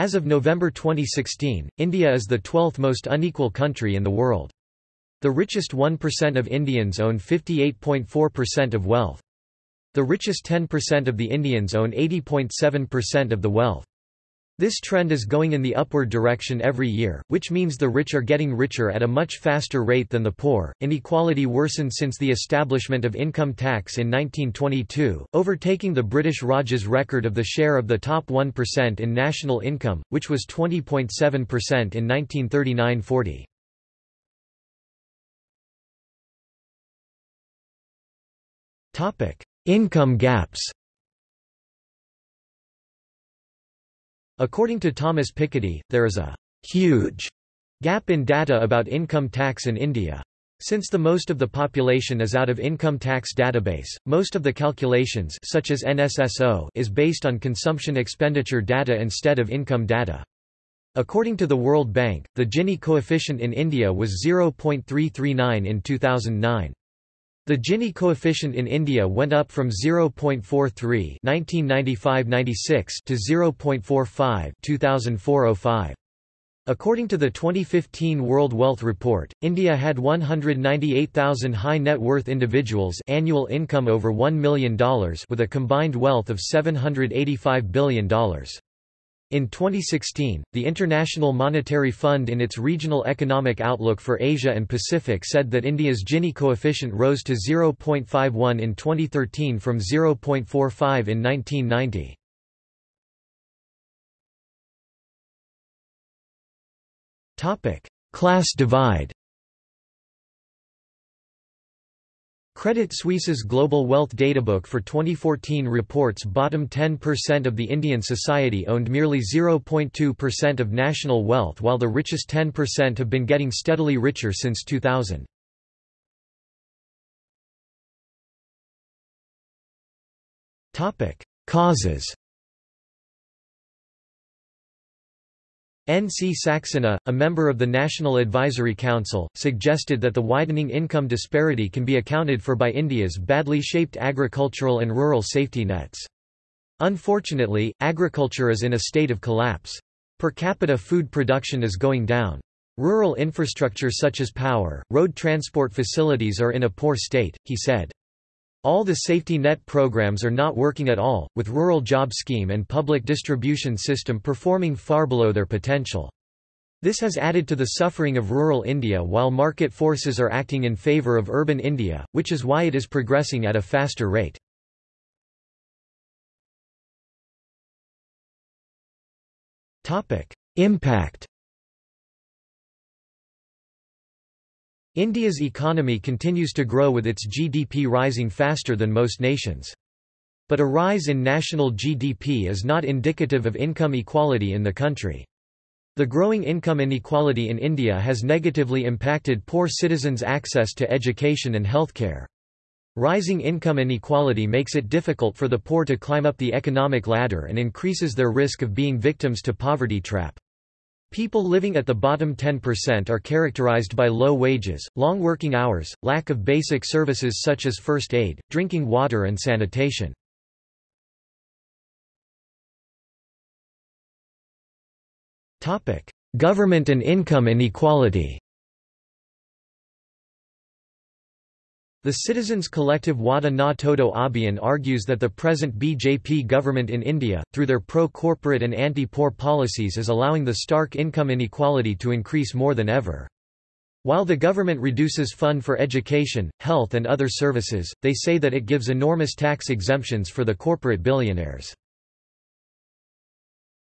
As of November 2016, India is the 12th most unequal country in the world. The richest 1% of Indians own 58.4% of wealth. The richest 10% of the Indians own 80.7% of the wealth. This trend is going in the upward direction every year, which means the rich are getting richer at a much faster rate than the poor. Inequality worsened since the establishment of income tax in 1922, overtaking the British Raj's record of the share of the top 1% in national income, which was 20.7% in 1939-40. Topic: Income gaps. According to Thomas Piketty, there is a huge gap in data about income tax in India. Since the most of the population is out of income tax database, most of the calculations such as NSSO is based on consumption expenditure data instead of income data. According to the World Bank, the Gini coefficient in India was 0.339 in 2009. The Gini coefficient in India went up from 0.43 1995-96 to 0.45 2004-05. According to the 2015 World Wealth Report, India had 198,000 high net worth individuals annual income over $1 million with a combined wealth of $785 billion. In 2016, the International Monetary Fund in its Regional Economic Outlook for Asia and Pacific said that India's Gini coefficient rose to 0.51 in 2013 from 0.45 in 1990. Class divide Credit Suisse's Global Wealth Databook for 2014 reports bottom 10% of the Indian society owned merely 0.2% of national wealth while the richest 10% have been getting steadily richer since 2000. Causes N. C. Saxena, a member of the National Advisory Council, suggested that the widening income disparity can be accounted for by India's badly shaped agricultural and rural safety nets. Unfortunately, agriculture is in a state of collapse. Per capita food production is going down. Rural infrastructure such as power, road transport facilities are in a poor state, he said. All the safety net programs are not working at all, with rural job scheme and public distribution system performing far below their potential. This has added to the suffering of rural India while market forces are acting in favour of urban India, which is why it is progressing at a faster rate. Impact India's economy continues to grow with its GDP rising faster than most nations. But a rise in national GDP is not indicative of income equality in the country. The growing income inequality in India has negatively impacted poor citizens' access to education and healthcare. Rising income inequality makes it difficult for the poor to climb up the economic ladder and increases their risk of being victims to poverty trap. People living at the bottom 10% are characterized by low wages, long working hours, lack of basic services such as first aid, drinking water and sanitation. Government and income inequality The Citizens Collective Wada Na Todo Abhiyan argues that the present BJP government in India, through their pro-corporate and anti-poor policies is allowing the stark income inequality to increase more than ever. While the government reduces fund for education, health and other services, they say that it gives enormous tax exemptions for the corporate billionaires.